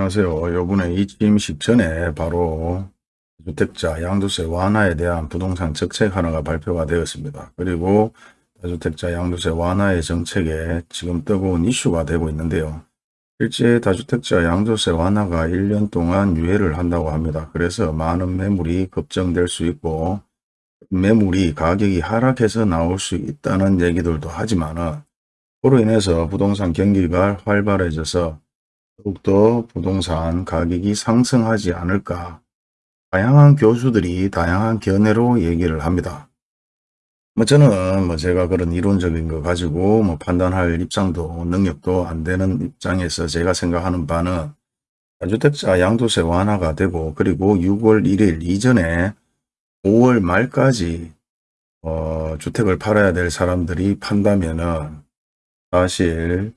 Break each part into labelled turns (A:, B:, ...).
A: 안녕하세요. 요번에 이 취임식 전에 바로 다주택자 양도세 완화에 대한 부동산 정책 하나가 발표가 되었습니다. 그리고 다주택자 양도세 완화의 정책에 지금 뜨거운 이슈가 되고 있는데요. 실제 다주택자 양도세 완화가 1년 동안 유예를 한다고 합니다. 그래서 많은 매물이 급증될 수 있고 매물이 가격이 하락해서 나올 수 있다는 얘기들도 하지만 그로 인해서 부동산 경기가 활발해져서 더욱더 부동산 가격이 상승하지 않을까 다양한 교수들이 다양한 견해로 얘기를 합니다. 뭐 저는 뭐 제가 그런 이론적인 거 가지고 뭐 판단할 입장도 능력도 안 되는 입장에서 제가 생각하는 바는 다주택자 양도세 완화가 되고 그리고 6월 1일 이전에 5월 말까지 어, 주택을 팔아야 될 사람들이 판다면은 사실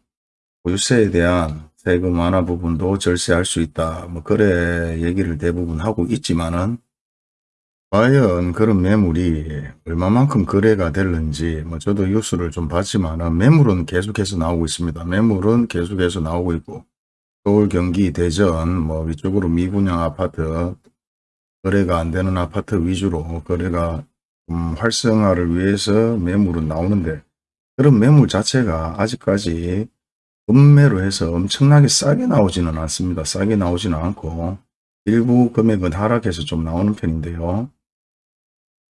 A: 보유세에 대한 세금 완화 부분도 절세할 수 있다. 뭐 그래 얘기를 대부분 하고 있지만은 과연 그런 매물이 얼마만큼 거래가 될는지 뭐 저도 뉴스를 좀 봤지만은 매물은 계속해서 나오고 있습니다. 매물은 계속해서 나오고 있고 서울 경기 대전 뭐 위쪽으로 미분양 아파트 거래가 안 되는 아파트 위주로 거래가 좀 활성화를 위해서 매물은 나오는데 그런 매물 자체가 아직까지 금매로 해서 엄청나게 싸게 나오지는 않습니다. 싸게 나오지는 않고 일부 금액은 하락해서 좀 나오는 편인데요.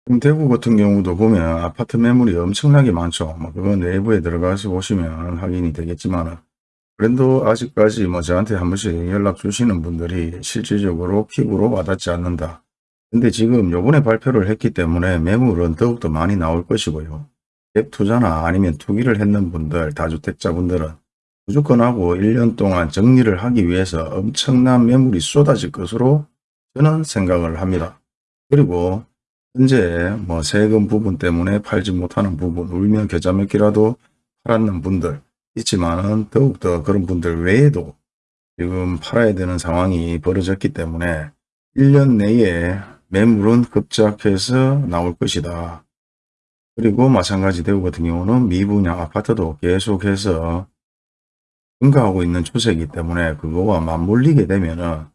A: 지금 대구 같은 경우도 보면 아파트 매물이 엄청나게 많죠. 뭐 그건 내부에 들어가서 보시면 확인이 되겠지만 그래도 아직까지 뭐 저한테 한 번씩 연락 주시는 분들이 실질적으로 피부로 와닿지 않는다. 근데 지금 요번에 발표를 했기 때문에 매물은 더욱더 많이 나올 것이고요. 갭 투자나 아니면 투기를 했는 분들, 다주택자분들은 무조건 하고 1년 동안 정리를 하기 위해서 엄청난 매물이 쏟아질 것으로 저는 생각을 합니다. 그리고 현재 뭐 세금 부분 때문에 팔지 못하는 부분, 울며 겨자 먹기라도 팔았는 분들 있지만은 더욱더 그런 분들 외에도 지금 팔아야 되는 상황이 벌어졌기 때문에 1년 내에 매물은 급작해서 나올 것이다. 그리고 마찬가지 대구 같은 경우는 미분양 아파트도 계속해서 증가하고 있는 추세이기 때문에 그거와 맞물리게 되면은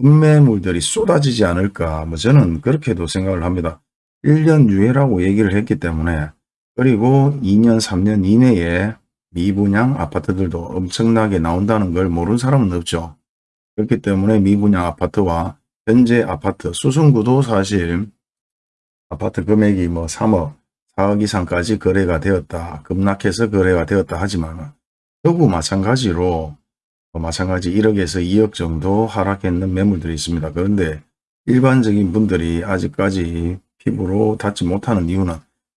A: 음매물들이 쏟아지지 않을까 뭐 저는 그렇게도 생각을 합니다. 1년 유예라고 얘기를 했기 때문에 그리고 2년 3년 이내에 미분양 아파트들도 엄청나게 나온다는 걸 모르는 사람은 없죠. 그렇기 때문에 미분양 아파트와 현재 아파트 수승구도 사실 아파트 금액이 뭐 3억 4억 이상까지 거래가 되었다. 급락해서 거래가 되었다 하지만 여구 마찬가지로 마찬가지 1억에서 2억 정도 하락했는 매물들이 있습니다. 그런데 일반적인 분들이 아직까지 피부로 닿지 못하는 이유는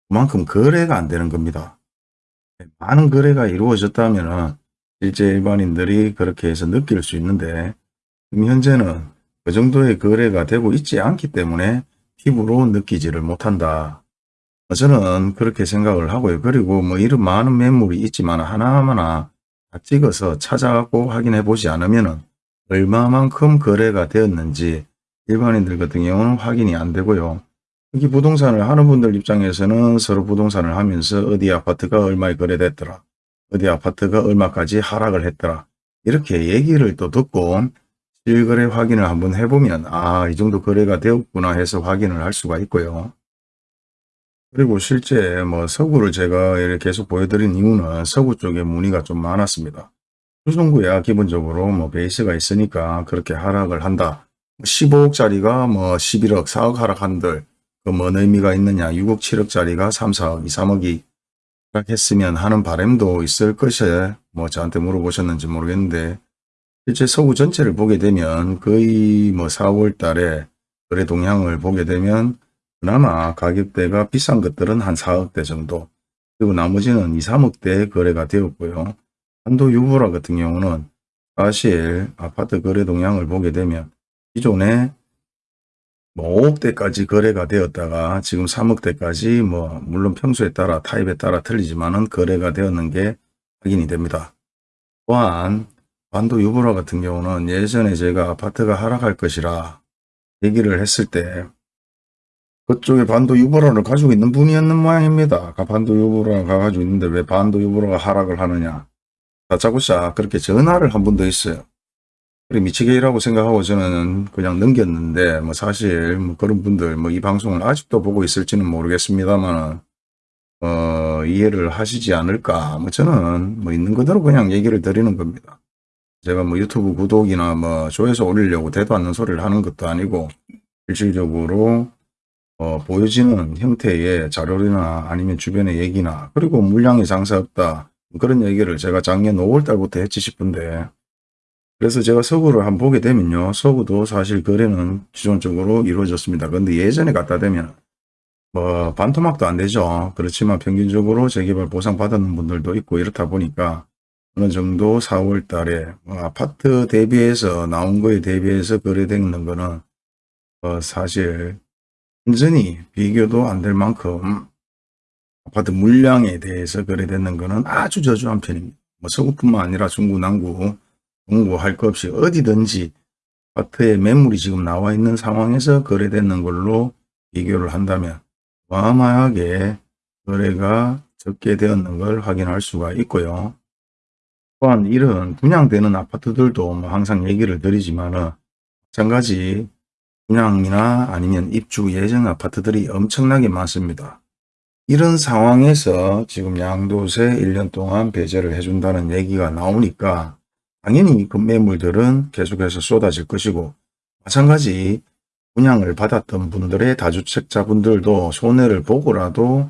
A: 그만큼 거래가 안 되는 겁니다. 많은 거래가 이루어졌다면 실제 일반인들이 그렇게 해서 느낄 수 있는데 현재는 그 정도의 거래가 되고 있지 않기 때문에 피부로 느끼지를 못한다. 저는 그렇게 생각을 하고요. 그리고 뭐 이런 많은 매물이 있지만 하나하나 다 찍어서 찾아가고 확인해 보지 않으면 얼마만큼 거래가 되었는지 일반인들 같은 경우는 확인이 안 되고요. 여기 부동산을 하는 분들 입장에서는 서로 부동산을 하면서 어디 아파트가 얼마에 거래됐더라. 어디 아파트가 얼마까지 하락을 했더라. 이렇게 얘기를 또 듣고 실거래 확인을 한번 해보면 아 이 정도 거래가 되었구나 해서 확인을 할 수가 있고요. 그리고 실제 뭐 서구를 제가 계속 보여드린 이유는 서구 쪽에 문의가 좀 많았습니다. 수성구야 기본적으로 뭐 베이스가 있으니까 그렇게 하락을 한다. 15억짜리가 뭐 11억, 4억 하락한들 그뭔 의미가 있느냐. 6억, 7억짜리가 3, 4억, 2, 3억이 하락했으면 하는 바람도 있을 것에 뭐 저한테 물어보셨는지 모르겠는데 실제 서구 전체를 보게 되면 거의 뭐 4월 달에 거래 동향을 보게 되면 그나마 가격대가 비싼 것들은 한 4억대 정도 그리고 나머지는 2, 3억대 거래가 되었고요. 한도 유보라 같은 경우는 사실 아파트 거래 동향을 보게 되면 기존에 뭐 5억대까지 거래가 되었다가 지금 3억대까지 뭐 물론 평수에 따라 타입에 따라 틀리지만은 거래가 되었는 게 확인이 됩니다. 또한 반도 유보라 같은 경우는 예전에 제가 아파트가 하락할 것이라 얘기를 했을 때 그쪽에 반도 유보라를 가지고 있는 분이었는 모양입니다. 반도 유보라가 가지고 있는데 왜 반도 유보라가 하락을 하느냐. 다짜고짜 그렇게 전화를 한 번도 있어요. 그래 미치게이라고 생각하고 저는 그냥 넘겼는데 뭐 사실 뭐 그런 분들 뭐 이 방송을 아직도 보고 있을지는 모르겠습니다만 어, 이해를 하시지 않을까 뭐 저는 뭐 있는 그대로 그냥 얘기를 드리는 겁니다. 제가 뭐 유튜브 구독이나 뭐 조회수 올리려고 대도 않는 소리를 하는 것도 아니고 실질적으로 어, 보여지는 형태의 자료나 아니면 주변의 얘기나 그리고 물량이 장사 없다 그런 얘기를 제가 작년 5월 달부터 했지 싶은데 그래서 제가 서구를 한번 보게 되면요 서구도 사실 거래는 기존적으로 이루어졌습니다. 근데 예전에 갖다 대면 뭐 반토막도 안 되죠. 그렇지만 평균적으로 재개발 보상 받는 분들도 있고 이렇다 보니까 어느 정도 4월 달에 뭐 아파트 대비해서 나온 거에 대비해서 거래되는 거는 어, 사실 완전히 비교도 안 될 만큼 아파트 물량에 대해서 거래되는 것은 아주 저조한 편입니다. 뭐 서구뿐만 아니라 중구, 남구, 동구 할 것 없이 어디든지 아파트에 매물이 지금 나와 있는 상황에서 거래되는 걸로 비교를 한다면 어마어마하게 거래가 적게 되었는 걸 확인할 수가 있고요. 또한 이런 분양되는 아파트들도 뭐 항상 얘기를 드리지만 은 마찬가지 분양이나 아니면 입주 예정 아파트들이 엄청나게 많습니다. 이런 상황에서 지금 양도세 1년 동안 배제를 해준다는 얘기가 나오니까 당연히 그 매물들은 계속해서 쏟아질 것이고 마찬가지 분양을 받았던 분들의 다주택자분들도 손해를 보고라도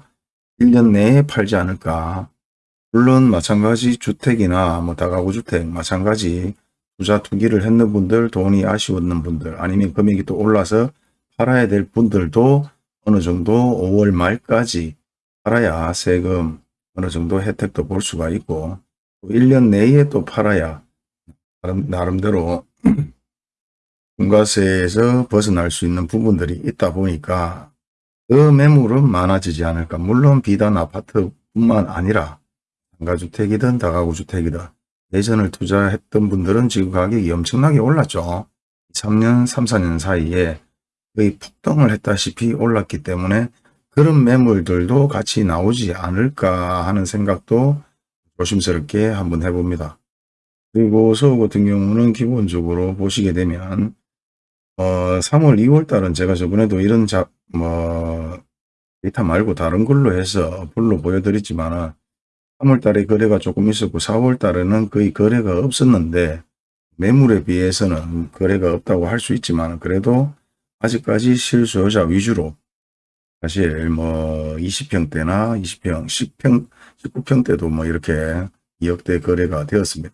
A: 1년 내에 팔지 않을까. 물론 마찬가지 주택이나 뭐 다가구 주택 마찬가지 투자 투기를 했는 분들, 돈이 아쉬웠는 분들, 아니면 금액이 또 올라서 팔아야 될 분들도 어느 정도 5월 말까지 팔아야 세금 어느 정도 혜택도 볼 수가 있고 1년 내에 또 팔아야 나름 대로 중과세에서 벗어날 수 있는 부분들이 있다 보니까 그 매물은 많아지지 않을까. 물론 비단 아파트뿐만 아니라 상가주택이든 다가구주택이든 예전을 투자했던 분들은 지금 가격이 엄청나게 올랐죠. 3년, 3, 4년 사이에 거의 폭등을 했다시피 올랐기 때문에 그런 매물들도 같이 나오지 않을까 하는 생각도 조심스럽게 한번 해봅니다. 그리고 서울 같은 경우는 기본적으로 보시게 되면 어 3월 2월 달은 제가 저번에도 이런 자, 뭐 데이터 말고 다른 걸로 해서 불로 보여드렸지만은 3월 달에 거래가 조금 있었고 4월 달에는 거의 거래가 없었는데 매물에 비해서는 거래가 없다고 할 수 있지만 그래도 아직까지 실수요자 위주로 사실 뭐 20평대나 20평, 10평, 19평대도 뭐 이렇게 2억대 거래가 되었습니다.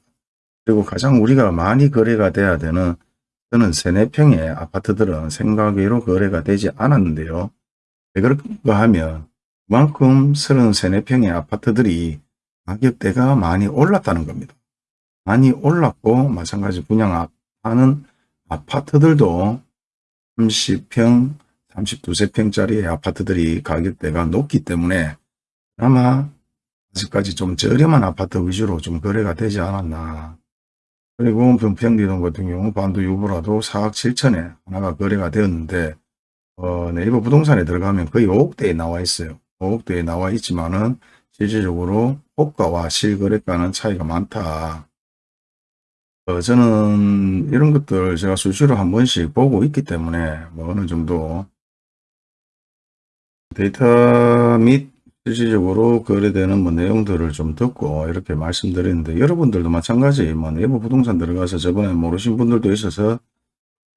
A: 그리고 가장 우리가 많이 거래가 돼야 되는 저는 3, 4평의 아파트들은 생각외로 거래가 되지 않았는데요. 왜 그런가 하면 그만큼 33, 4평의 아파트들이 가격대가 많이 올랐다는 겁니다. 많이 올랐고 마찬가지 분양하는 아파트들도 30평, 32세평짜리 아파트들이 가격대가 높기 때문에 아마 아직까지 좀 저렴한 아파트 위주로 좀 거래가 되지 않았나. 그리고 평평리동 같은 경우 반도 유보라도 4억 7천에 하나가 거래가 되었는데 어, 네이버 부동산에 들어가면 거의 5억대에 나와 있어요. 5억대에 나와 있지만은 실질적으로 호가와 실거래가는 차이가 많다. 어, 저는 이런 것들 제가 수시로 한 번씩 보고 있기 때문에 뭐 어느 정도 데이터 및 실질적으로 거래되는 뭐 내용들을 좀 듣고 이렇게 말씀드리는데 여러분들도 마찬가지 뭐 내부 부동산 들어가서 저번에 모르신 분들도 있어서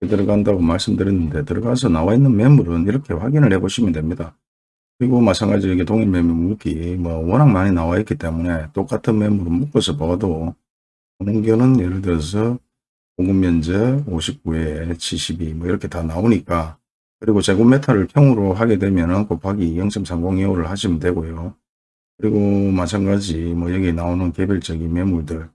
A: 들어간다고 말씀드렸는데 들어가서 나와 있는 매물은 이렇게 확인을 해 보시면 됩니다. 그리고 마찬가지로 이게 동일 매물 묶기 뭐 워낙 많이 나와 있기 때문에 똑같은 매물을 묶어서 봐도 경우는 예를 들어서 공급 면적 59에 72 뭐 이렇게 다 나오니까 그리고 제곱미터를 평으로 하게 되면 곱하기 0.3025를 하시면 되고요. 그리고 마찬가지 뭐 여기 나오는 개별적인 매물들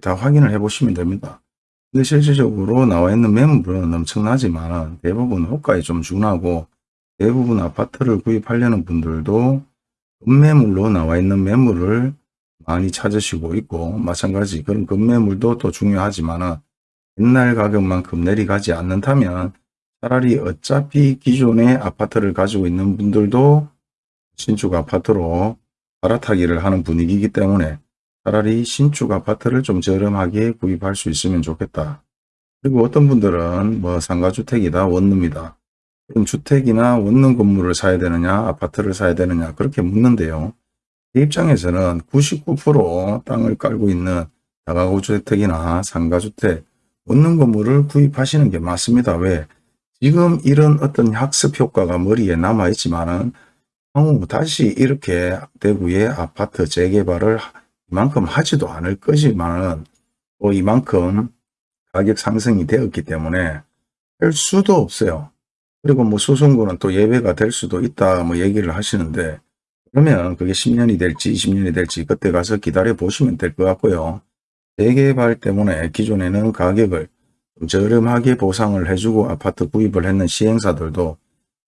A: 다 확인을 해 보시면 됩니다. 근데 실질적으로 나와 있는 매물은 엄청나지만 대부분 호가에 좀 준하고 대부분 아파트를 구입하려는 분들도 급매물로 나와 있는 매물을 많이 찾으시고 있고 마찬가지 그런 급매물도 또 중요하지만 옛날 가격만큼 내려가지 않는다면 차라리 어차피 기존의 아파트를 가지고 있는 분들도 신축 아파트로 갈아타기를 하는 분위기이기 때문에 차라리 신축 아파트를 좀 저렴하게 구입할 수 있으면 좋겠다. 그리고 어떤 분들은 뭐 상가주택이다 원룸이다. 주택이나 원룸 건물을 사야 되느냐 아파트를 사야 되느냐 그렇게 묻는데요. 제 입장에서는 99% 땅을 깔고 있는 다가구 주택이나 상가주택 원룸 건물을 구입하시는 게 맞습니다. 왜? 지금 이런 어떤 학습 효과가 머리에 남아 있지만 은 향후 다시 이렇게 대구의 아파트 재개발을 이만큼 하지도 않을 거지만은 또 이만큼 가격 상승이 되었기 때문에 할 수도 없어요. 그리고 뭐 수송구는 또 예외가 될 수도 있다 뭐 얘기를 하시는데 그러면 그게 10년이 될지 20년이 될지 그때 가서 기다려 보시면 될 것 같고요. 재개발 때문에 기존에는 가격을 좀 저렴하게 보상을 해주고 아파트 구입을 했는 시행사들도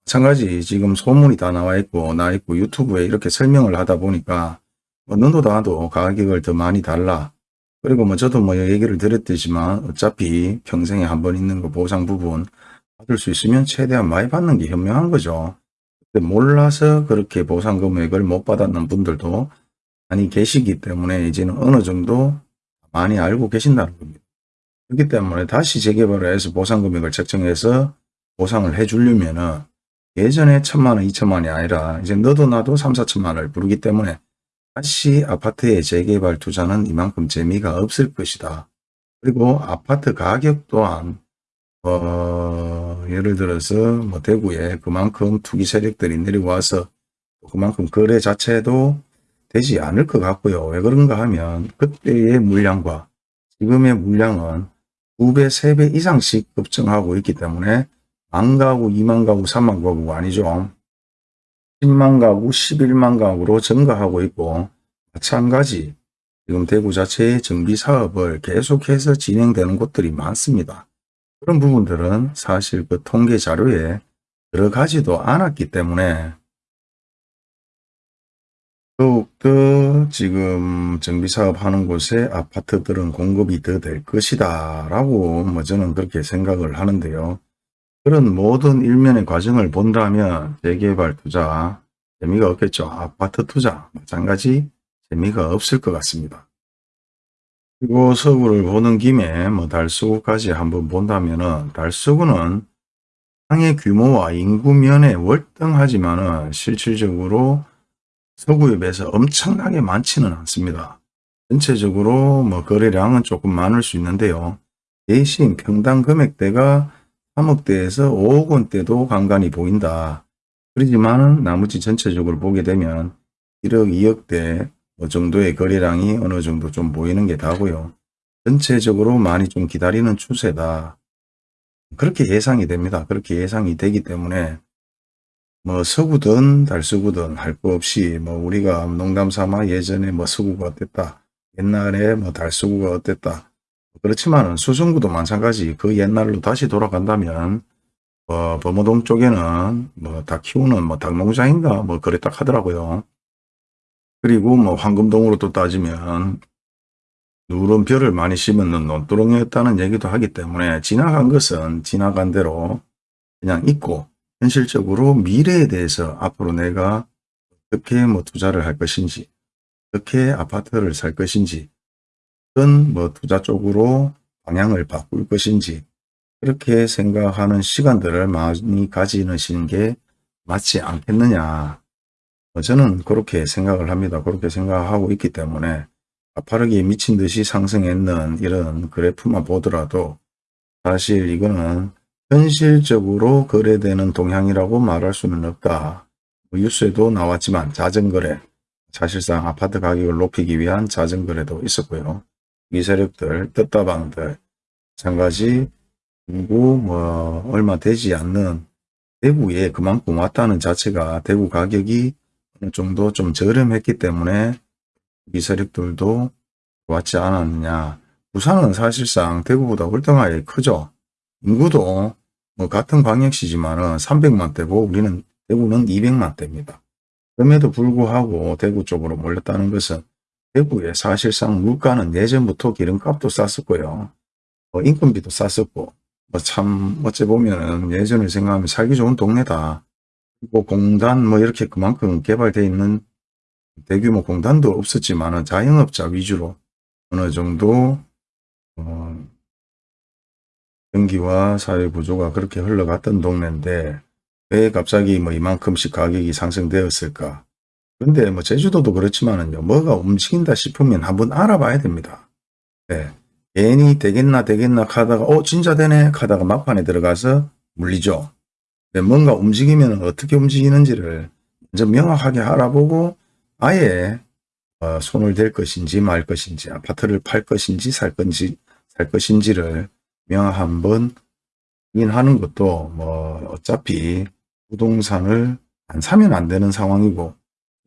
A: 마찬가지 지금 소문이 다 나와 있고 나 있고 유튜브에 이렇게 설명을 하다 보니까 뭐 너도 나도 가격을 더 많이 달라 그리고 뭐 저도 뭐 얘기를 드렸듯지만 어차피 평생에 한 번 있는 거 보상 부분 받을 수 있으면 최대한 많이 받는 게 현명한 거죠. 몰라서 그렇게 보상 금액을 못 받았는 분들도 많이 계시기 때문에 이제는 어느 정도 많이 알고 계신다는 겁니다. 그렇기 때문에 다시 재개발을 해서 보상 금액을 책정해서 보상을 해 주려면 은 예전에 천만 원, 이천만 원이 아니라 이제 너도 나도 삼, 사천만 원을 부르기 때문에 다시 아파트의 재개발 투자는 이만큼 재미가 없을 것이다. 그리고 아파트 가격 또한 어, 예를 들어서 뭐 대구에 그만큼 투기 세력들이 내려와서 그만큼 거래 자체도 되지 않을 것 같고요. 왜 그런가 하면 그때의 물량과 지금의 물량은 2배, 3배 이상씩 급증하고 있기 때문에 만 가구, 2만 가구, 3만 가구가 아니죠. 10만 가구, 11만 가구로 증가하고 있고 마찬가지 지금 대구 자체의 정비 사업을 계속해서 진행되는 곳들이 많습니다. 그런 부분들은 사실 그 통계 자료에 들어가지도 않았기 때문에 더욱더 지금 정비사업 하는 곳에 아파트들은 공급이 더 될 것이다 라고 뭐 저는 그렇게 생각을 하는데요. 그런 모든 일면의 과정을 본다면 재개발 투자 재미가 없겠죠. 아파트 투자 마찬가지 재미가 없을 것 같습니다. 그리고 서구를 보는 김에 뭐 달서구까지 한번 본다면은 달서구는 땅의 규모와 인구면에 월등하지만은 실질적으로 서구에 비해서 엄청나게 많지는 않습니다. 전체적으로 뭐 거래량은 조금 많을 수 있는데요. 대신 평당 금액대가 3억대에서 5억 원대도 간간히 보인다. 그러지만 나머지 전체적으로 보게 되면 1억, 2억대 뭐 정도의 거래량이 어느 정도 좀 보이는 게 다고요. 전체적으로 많이 좀 기다리는 추세다. 그렇게 예상이 됩니다. 그렇게 예상이 되기 때문에 뭐 서구든 달서구든 할 거 없이 뭐 우리가 농담 삼아 예전에 뭐 서구가 어땠다. 옛날에 뭐 달서구가 어땠다. 그렇지만 수성구도 마찬가지 그 옛날로 다시 돌아간다면 뭐 범어동 쪽에는 뭐닭 키우는 뭐 닭농장인가 뭐 그랬다 하더라고요. 그리고 뭐 황금동으로 또 따지면 누런 별을 많이 심었는 논두렁이었다는 얘기도 하기 때문에 지나간 것은 지나간 대로 그냥 잊고 현실적으로 미래에 대해서 앞으로 내가 어떻게 뭐 투자를 할 것인지 어떻게 아파트를 살 것인지 어떤 뭐 투자 쪽으로 방향을 바꿀 것인지 그렇게 생각하는 시간들을 많이 가지시는 게 맞지 않겠느냐. 어, 저는 그렇게 생각을 합니다. 그렇게 생각하고 있기 때문에 가파르게 미친 듯이 상승했는 이런 그래프만 보더라도 사실 이거는 현실적으로 거래되는 동향이라고 말할 수는 없다. 뭐 뉴스에도 나왔지만 자전거래, 사실상 아파트 가격을 높이기 위한 자전거래도 있었고요. 이 세력들, 뜻다방들, 마찬가지 누구 뭐 얼마 되지 않는 대구에 그만큼 왔다는 자체가 대구 가격이 어느 정도 좀 저렴했기 때문에 이 세력들도 왔지 않았느냐. 부산은 사실상 대구보다 월등하게 크죠. 인구도 뭐 같은 광역시지만은 300만대고 우리는 대구는 200만대입니다. 그럼에도 불구하고 대구 쪽으로 몰렸다는 것은 대구에 사실상 물가는 예전부터 기름값도 쌌었고요. 뭐 인건비도 쌌었고 뭐 참 어째 보면은 예전을 생각하면 살기 좋은 동네다. 그리고 공단 뭐 이렇게 그만큼 개발되어 있는 대규모 공단도 없었지만 자영업자 위주로 어느 정도 어, 경기와 사회 구조가 그렇게 흘러갔던 동네인데 왜 갑자기 뭐 이만큼씩 가격이 상승되었을까? 근데 뭐 제주도도 그렇지만은요. 뭐가 움직인다 싶으면 한번 알아봐야 됩니다. 네. 괜히 되겠나 되겠나 하다가 어 진짜 되네 하다가 막판에 들어가서 물리죠. 네, 뭔가 움직이면 어떻게 움직이는지를 먼저 명확하게 알아보고 아예 어, 손을 댈 것인지 말 것인지 아파트를 팔 것인지 살 건지 살 것인지를 명확 한번 확인하는 것도 뭐 어차피 부동산을 안 사면 안 되는 상황이고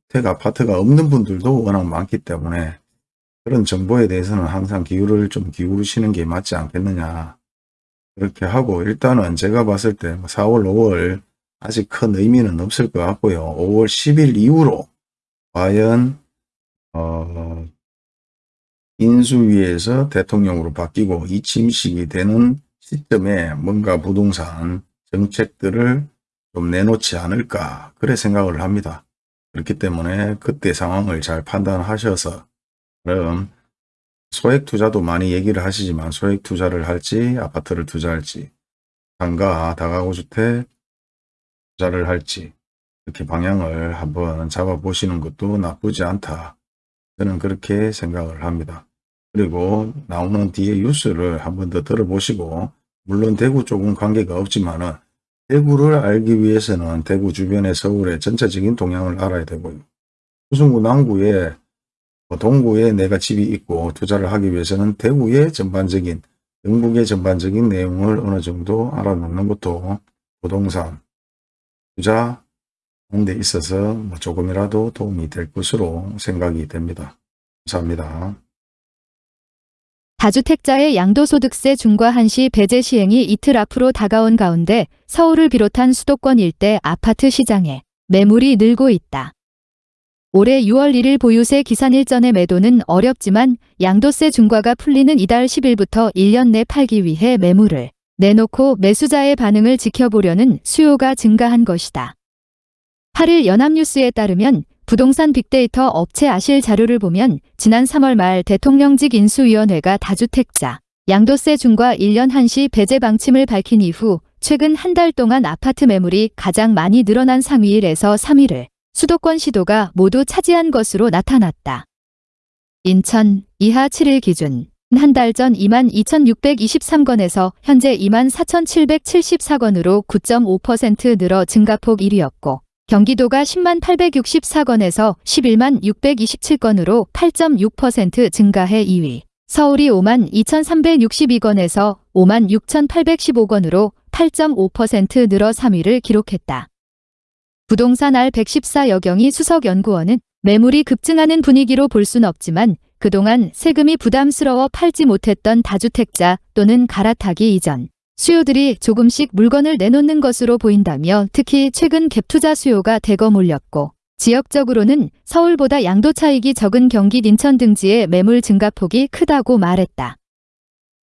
A: 주택 아파트가 없는 분들도 워낙 많기 때문에 그런 정보에 대해서는 항상 기울을 좀 기울이시는 게 맞지 않겠느냐 그렇게 하고 일단은 제가 봤을 때 4월 5월 아직 큰 의미는 없을 것 같고요 5월 10일 이후로 과연 어, 인수위에서 대통령으로 바뀌고 이 침식이 되는 시점에 뭔가 부동산 정책들을 좀 내놓지 않을까 그래 생각을 합니다. 그렇기 때문에 그때 상황을 잘 판단하셔서 그럼 소액 투자도 많이 얘기를 하시지만 소액 투자를 할지 아파트를 투자할지 상가 다가구 주택 투자를 할지 이렇게 방향을 한번 잡아보시는 것도 나쁘지 않다. 저는 그렇게 생각을 합니다. 그리고 나오는 뒤에 뉴스를 한번 더 들어보시고 물론 대구 쪽은 관계가 없지만은 대구를 알기 위해서는 대구 주변의 서울의 전체적인 동향을 알아야 되고요. 수성구 남구에 뭐 동구에 내가 집이 있고 투자를 하기 위해서는 대구의 전반적인 영국의 전반적인 내용을 어느 정도 알아놓는 것도 부동산 투자 하는 데 있어서 뭐 조금이라도 도움이 될 것으로 생각이 됩니다. 감사합니다.
B: 다주택자의 양도소득세 중과 한시 배제 시행이 이틀 앞으로 다가온 가운데 서울을 비롯한 수도권 일대 아파트 시장에 매물이 늘고 있다. 올해 6월 1일 보유세 기산 일전의 매도는 어렵지만 양도세 중과가 풀리는 이달 10일부터 1년 내 팔기 위해 매물을 내놓고 매수자의 반응을 지켜보려는 수요가 증가한 것이다. 8일 연합뉴스에 따르면 부동산 빅데이터 업체 아실 자료를 보면 지난 3월 말 대통령직 인수위원회가 다주택자 양도세 중과 1년 한시 배제 방침을 밝힌 이후 최근 한 달 동안 아파트 매물이 가장 많이 늘어난 상위일에서 3위를 수도권 시도가 모두 차지한 것으로 나타났다. 인천 이하 7일 기준 한 달 전 22,623건에서 현재 24,774건으로 9.5% 늘어 증가폭 1위였고 경기도가 10만 864건에서 11만 627건으로 8.6% 증가해 2위. 서울이 5만 2,362건에서 5만 6,815건으로 8.5% 늘어 3위를 기록했다. 부동산 R114 여경이 수석연구원은 매물이 급증하는 분위기로 볼 순 없지만 그동안 세금이 부담스러워 팔지 못했던 다주택자 또는 갈아타기 이전 수요들이 조금씩 물건을 내놓는 것으로 보인다며 특히 최근 갭투자 수요가 대거 몰렸고 지역적으로는 서울보다 양도 차익이 적은 경기 인천 등지의 매물 증가폭이 크다고 말했다.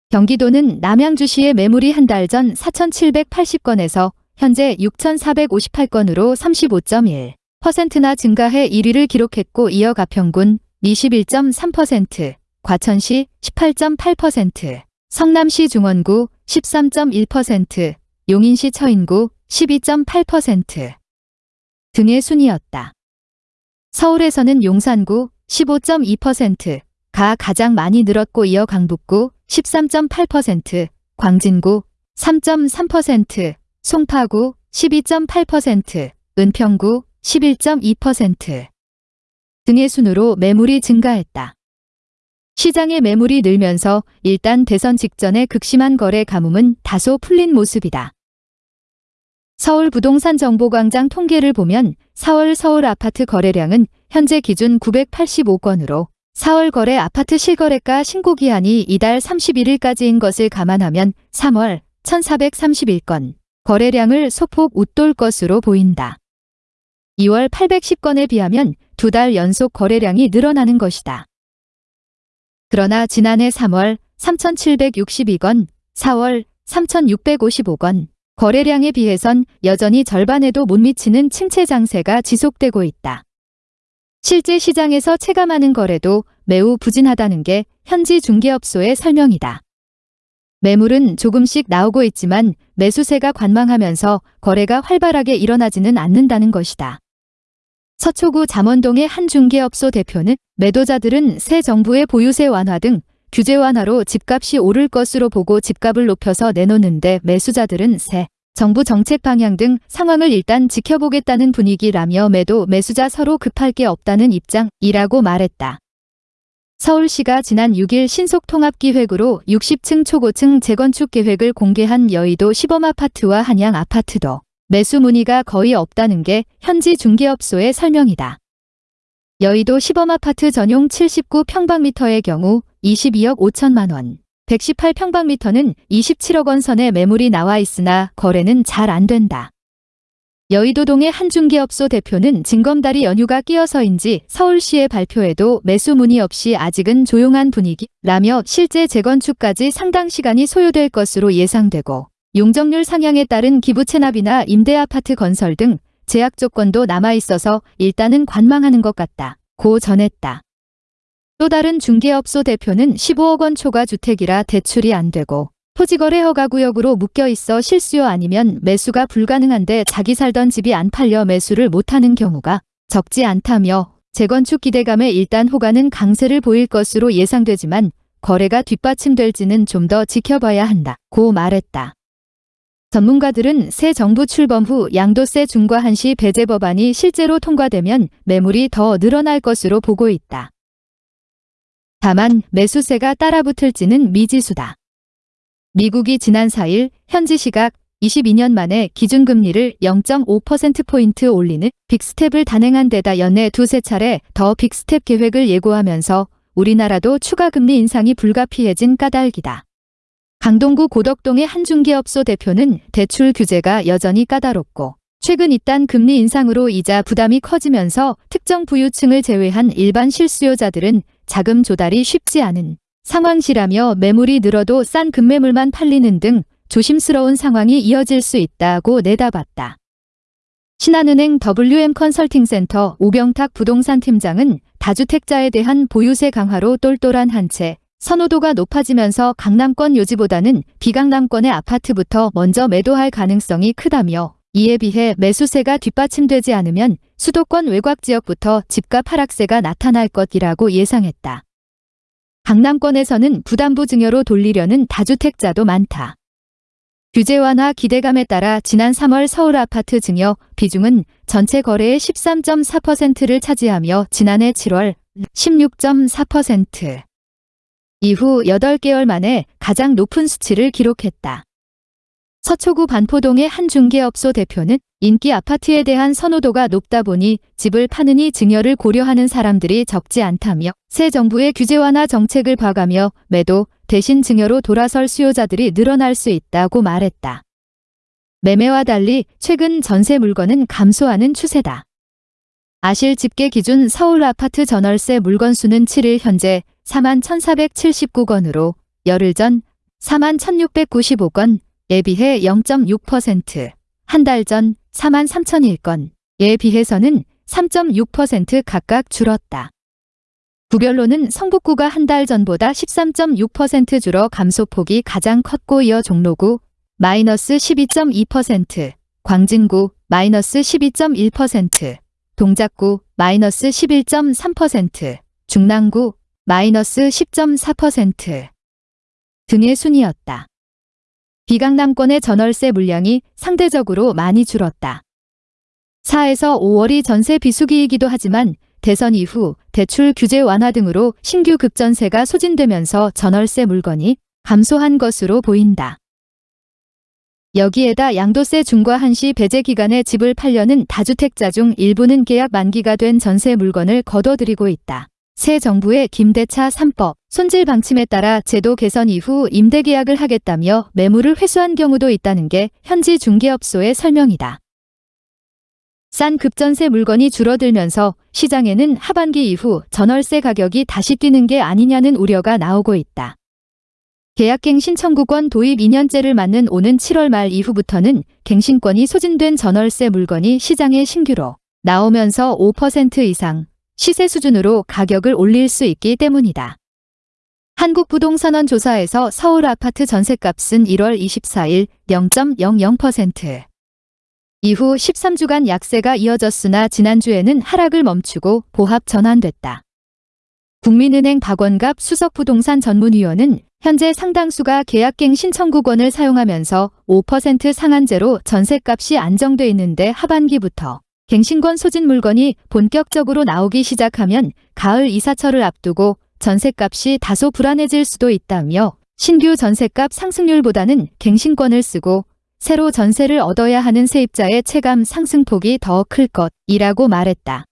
B: 경기도는 남양주시의 매물이 한 달 전 4,780건에서 현재 6,458건으로 35.1%나 증가해 1위를 기록했고 이어 가평군 21.3%, 과천시 18.8%, 성남시 중원구 13.1%, 용인시 처인구 12.8% 등의 순이었다. 서울에서는 용산구 15.2%가 가장 많이 늘었고 이어 강북구 13.8%, 광진구 3.3%, 송파구 12.8%, 은평구 11.2% 등의 순으로 매물이 증가했다. 시장의 매물이 늘면서 일단 대선 직전의 극심한 거래 가뭄은 다소 풀린 모습이다. 서울 부동산 정보광장 통계를 보면 4월 서울 아파트 거래량은 현재 기준 985건으로 4월 거래 아파트 실거래가 신고 기한이 이달 31일까지인 것을 감안하면 3월 1431건 거래량을 소폭 웃돌 것으로 보인다. 2월 810건에 비하면 두 달 연속 거래량이 늘어나는 것이다. 그러나 지난해 3월 3,762건, 4월 3,655건, 거래량에 비해선 여전히 절반에도 못 미치는 침체 장세가 지속되고 있다. 실제 시장에서 체감하는 거래도 매우 부진하다는 게 현지 중개업소의 설명이다. 매물은 조금씩 나오고 있지만 매수세가 관망하면서 거래가 활발하게 일어나지는 않는다는 것이다. 서초구 잠원동의 한 중개업소 대표는 매도자들은 새 정부의 보유세 완화 등 규제 완화로 집값이 오를 것으로 보고 집값을 높여서 내놓는데 매수자들은 새 정부 정책 방향 등 상황을 일단 지켜보겠다는 분위기라며 매도 매수자 서로 급할 게 없다는 입장이라고 말했다. 서울시가 지난 6일 신속통합기획으로 60층 초고층 재건축 계획을 공개한 여의도 시범아파트와 한양 아파트도 매수 문의가 거의 없다는 게 현지 중개업소의 설명이다. 여의도 시범아파트 전용 79평방미터의 경우 22억 5천만 원, 118평방미터는 27억 원 선의 매물이 나와 있으나 거래는 잘 안 된다. 여의도동의 한 중개업소 대표는 징검다리 연휴가 끼어서인지 서울시의 발표에도 매수 문의 없이 아직은 조용한 분위기라며 실제 재건축까지 상당 시간이 소요될 것으로 예상되고 용적률 상향에 따른 기부 체납이나 임대아파트 건설 등 제약 조건도 남아있어서 일단은 관망하는 것 같다. 고 전했다. 또 다른 중개업소 대표는 15억 원 초과 주택이라 대출이 안 되고 토지거래 허가구역으로 묶여있어 실수요 아니면 매수가 불가능한데 자기 살던 집이 안 팔려 매수를 못하는 경우가 적지 않다며 재건축 기대감에 일단 호가는 강세를 보일 것으로 예상되지만 거래가 뒷받침될지는 좀 더 지켜봐야 한다. 고 말했다. 전문가들은 새 정부 출범 후 양도세 중과 한시 배제 법안이 실제로 통과되면 매물이 더 늘어날 것으로 보고 있다. 다만 매수세가 따라붙을지는 미지수다. 미국이 지난 4일 현지 시각 22년 만에 기준금리를 0.5%포인트 올리는 빅스텝을 단행한 데다 연내 두세 차례 더 빅스텝 계획을 예고하면서 우리나라도 추가 금리 인상이 불가피해진 까닭이다. 강동구 고덕동의 한 중개업소 대표는 대출 규제가 여전히 까다롭고 최근 잇단 금리 인상으로 이자 부담이 커지면서 특정 부유층을 제외한 일반 실수요자들은 자금 조달이 쉽지 않은 상황시라며 매물이 늘어도 싼 급매물만 팔리는 등 조심스러운 상황이 이어질 수 있다고 내다봤다. 신한은행 WM 컨설팅센터 오병탁 부동산 팀장은 다주택자에 대한 보유세 강화로 똘똘한 한 채 선호도가 높아지면서 강남권 요지보다는 비강남권의 아파트부터 먼저 매도할 가능성이 크다며 이에 비해 매수세가 뒷받침되지 않으면 수도권 외곽 지역부터 집값 하락세가 나타날 것이라고 예상했다. 강남권에서는 부담부 증여로 돌리려는 다주택자도 많다. 규제 완화 기대감에 따라 지난 3월 서울 아파트 증여 비중은 전체 거래의 13.4%를 차지하며 지난해 7월 16.4%. 이후 8개월 만에 가장 높은 수치를 기록했다. 서초구 반포동의 한 중개업소 대표는 인기 아파트에 대한 선호도가 높다 보니 집을 파느니 증여를 고려하는 사람들이 적지 않다며 새 정부의 규제 완화 정책을 봐가며 매도 대신 증여로 돌아설 수요자들이 늘어날 수 있다고 말했다. 매매와 달리 최근 전세 물건은 감소하는 추세다. 아실 집계 기준 서울 아파트 전월세 물건 수는 7일 현재 4만 1,479건으로 열흘 전 4만 1,695건, 에 비해 0.6%, 한 달 전 4만 3,001건에 비해서는 3.6% 각각 줄었다. 구별로는 성북구가 한 달 전보다 13.6% 줄어 감소폭이 가장 컸고 이어 종로구 마이너스 12.2%, 광진구 마이너스 12.1%, 동작구 마이너스 11.3%, 중랑구 마이너스 10.4% 등의 순이었다. 비강남권의 전월세 물량이 상대적으로 많이 줄었다. 4에서 5월이 전세 비수기이기도 하지만 대선 이후 대출 규제 완화 등으로 신규 급전세가 소진되면서 전월세 물건이 감소한 것으로 보인다. 여기에다 양도세 중과 한시 배제 기간에 집을 팔려는 다주택자 중 일부는 계약 만기가 된 전세 물건을 거둬들이고 있다. 새 정부의 김대차 3법, 손질 방침에 따라 제도 개선 이후 임대 계약을 하겠다며 매물을 회수한 경우도 있다는 게 현지 중개업소의 설명이다. 싼 급전세 물건이 줄어들면서 시장에는 하반기 이후 전월세 가격이 다시 뛰는 게 아니냐는 우려가 나오고 있다. 계약갱 신 청구권 도입 2년째를 맞는 오는 7월 말 이후부터는 갱신권이 소진된 전월세 물건이 시장에 신규로 나오면서 5% 이상 시세 수준으로 가격을 올릴 수 있기 때문이다. 한국부동산원 조사에서 서울 아파트 전셋값은 1월 24일 0.00%. 이후 13주간 약세가 이어졌으나 지난주에는 하락을 멈추고 보합 전환됐다. 국민은행 박원갑 수석부동산 전문위원은 현재 상당수가 계약갱 신청구권을 사용하면서 5% 상한제로 전셋값이 안정돼 있는데 하반기부터 갱신권 소진 물건이 본격적으로 나오기 시작하면 가을 이사철을 앞두고 전셋값이 다소 불안해질 수도 있다며 신규 전셋값 상승률보다는 갱신권을 쓰고 새로 전세를 얻어야 하는 세입자의 체감 상승폭이 더 클 것이라고 말했다.